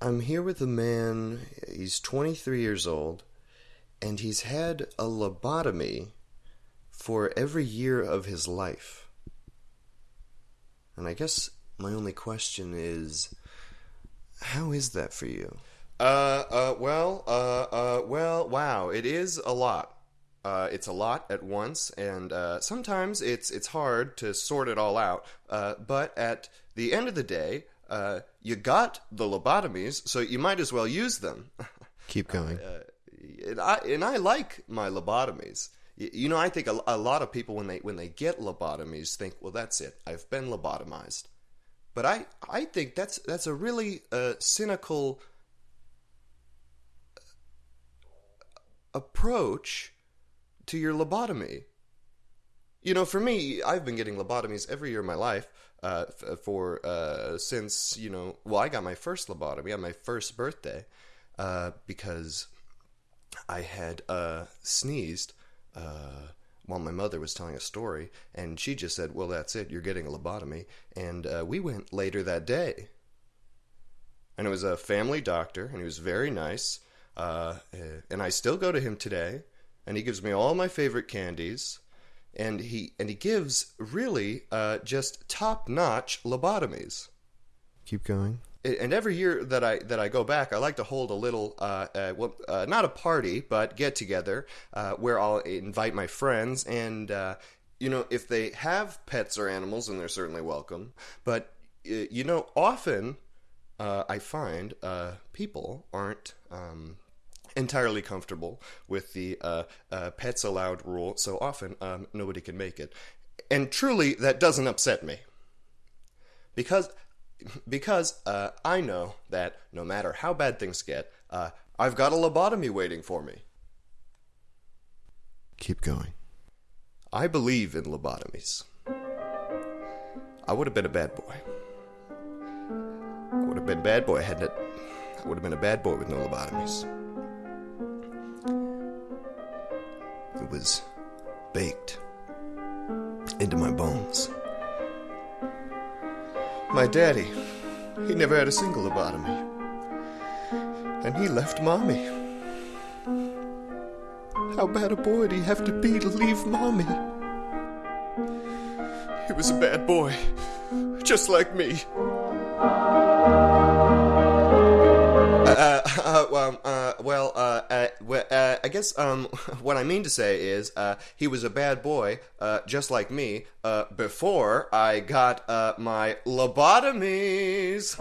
I'm here with a man, he's 23 years old, and he's had a lobotomy for every year of his life. And I guess my only question is how is that for you? Uh, uh, well, uh, uh, well, wow, it is a lot. Uh, it's a lot at once, and uh, sometimes it's it's hard to sort it all out. Uh, but at the end of the day, uh, you got the lobotomies, so you might as well use them. Keep going. Uh, and I and I like my lobotomies. Y- You know, I think a, a lot of people when they when they get lobotomies think, well, that's it. I've been lobotomized. But I I think that's that's a really uh, cynical approach to your lobotomy. You know, for me, I've been getting lobotomies every year of my life. Uh, f- for uh, since you know, well, I got my first lobotomy on my first birthday uh, because I had uh, sneezed uh, while my mother was telling a story, and she just said, "Well, that's it. You're getting a lobotomy." And uh, we went later that day, and it was a family doctor, and he was very nice. Uh, uh, and I still go to him today, and he gives me all my favorite candies, and he and he gives really uh, just top notch lobotomies Keep going. and every year that I that I go back, I like to hold a little, uh, uh, well, uh, not a party, but get together uh, where I'll invite my friends, and uh, you know, if they have pets or animals, then they're certainly welcome. But uh, you know, often uh, I find uh, people aren't. Um, entirely comfortable with the uh, uh, pets allowed rule so often um, nobody can make it and truly that doesn't upset me because because uh, I know that no matter how bad things get, uh, I've got a lobotomy waiting for me. Keep going. I believe in lobotomies. I would have been a bad boy. I would have been a bad boy, hadn't it? I would have been a bad boy with no lobotomies. It was baked into my bones. My daddy, he never had a single lobotomy. And he left mommy. How bad a boy do you have to be to leave mommy? He was a bad boy, just like me. guess um, what I mean to say is uh, he was a bad boy, uh, just like me, uh, before I got uh, my lobotomies.